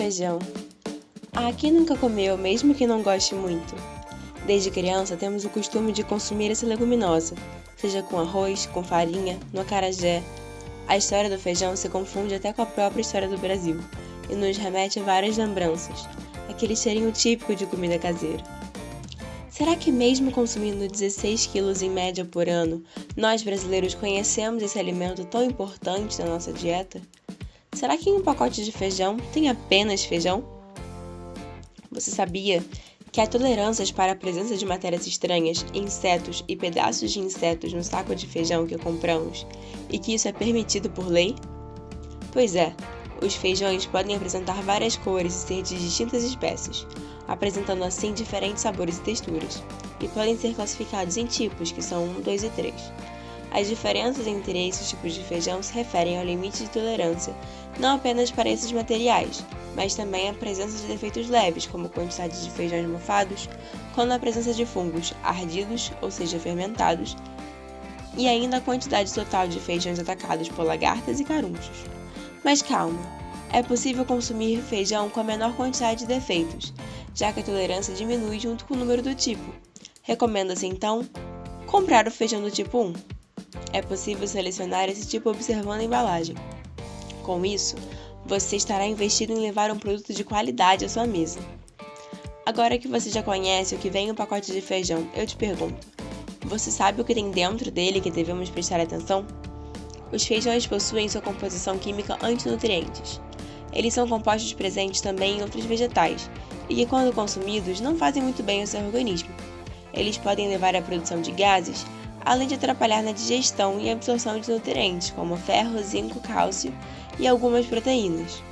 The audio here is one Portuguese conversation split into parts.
feijão. Ah, quem nunca comeu, mesmo que não goste muito? Desde criança temos o costume de consumir essa leguminosa, seja com arroz, com farinha, no acarajé. A história do feijão se confunde até com a própria história do Brasil e nos remete a várias lembranças, aquele cheirinho típico de comida caseira. Será que mesmo consumindo 16 quilos em média por ano, nós brasileiros conhecemos esse alimento tão importante na nossa dieta? Será que em um pacote de feijão tem apenas feijão? Você sabia que há tolerâncias para a presença de matérias estranhas, insetos e pedaços de insetos no saco de feijão que compramos e que isso é permitido por lei? Pois é, os feijões podem apresentar várias cores e ser de distintas espécies, apresentando assim diferentes sabores e texturas, e podem ser classificados em tipos, que são 1, 2 e 3. As diferenças entre esses tipos de feijão se referem ao limite de tolerância, não apenas para esses materiais, mas também à presença de defeitos leves, como quantidade de feijões mofados, quando a presença de fungos ardidos, ou seja, fermentados, e ainda a quantidade total de feijões atacados por lagartas e carunchos. Mas calma, é possível consumir feijão com a menor quantidade de defeitos, já que a tolerância diminui junto com o número do tipo. Recomenda-se então comprar o feijão do tipo 1. É possível selecionar esse tipo observando a embalagem. Com isso, você estará investido em levar um produto de qualidade à sua mesa. Agora que você já conhece o que vem no pacote de feijão, eu te pergunto: você sabe o que tem dentro dele que devemos prestar atenção? Os feijões possuem sua composição química antinutrientes. Eles são compostos presentes também em outros vegetais e que, quando consumidos, não fazem muito bem ao seu organismo. Eles podem levar à produção de gases além de atrapalhar na digestão e absorção de nutrientes como ferro, zinco, cálcio e algumas proteínas.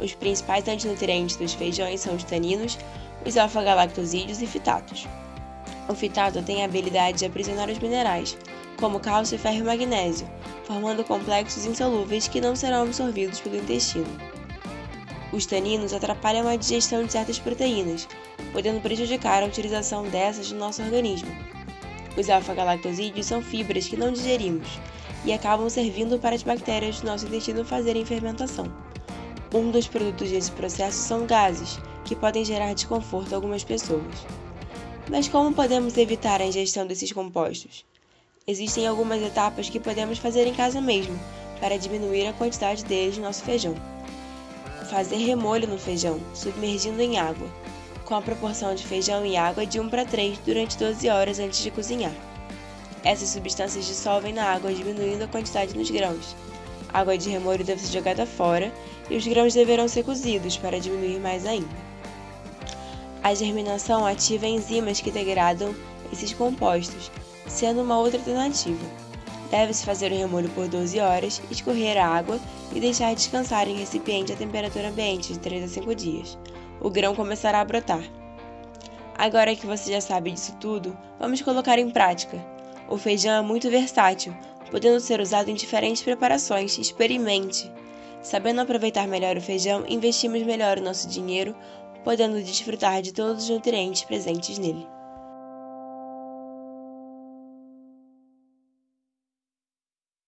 Os principais antinutrientes dos feijões são os taninos, os alfa-galactosídeos e fitatos. O fitato tem a habilidade de aprisionar os minerais, como cálcio, ferro e magnésio, formando complexos insolúveis que não serão absorvidos pelo intestino. Os taninos atrapalham a digestão de certas proteínas, podendo prejudicar a utilização dessas no nosso organismo. Os alfa-galactosídeos são fibras que não digerimos e acabam servindo para as bactérias do nosso intestino fazerem fermentação. Um dos produtos desse processo são gases, que podem gerar desconforto a algumas pessoas. Mas como podemos evitar a ingestão desses compostos? Existem algumas etapas que podemos fazer em casa mesmo, para diminuir a quantidade deles no nosso feijão. Fazer remolho no feijão, submergindo em água com a proporção de feijão e água de 1 para 3 durante 12 horas antes de cozinhar. Essas substâncias dissolvem na água, diminuindo a quantidade nos grãos. A água de remolho deve ser jogada fora e os grãos deverão ser cozidos para diminuir mais ainda. A germinação ativa enzimas que degradam esses compostos, sendo uma outra alternativa. Deve-se fazer o remolho por 12 horas, escorrer a água e deixar descansar em recipiente a temperatura ambiente de 3 a 5 dias o grão começará a brotar. Agora que você já sabe disso tudo, vamos colocar em prática. O feijão é muito versátil, podendo ser usado em diferentes preparações. Experimente! Sabendo aproveitar melhor o feijão, investimos melhor o nosso dinheiro, podendo desfrutar de todos os nutrientes presentes nele.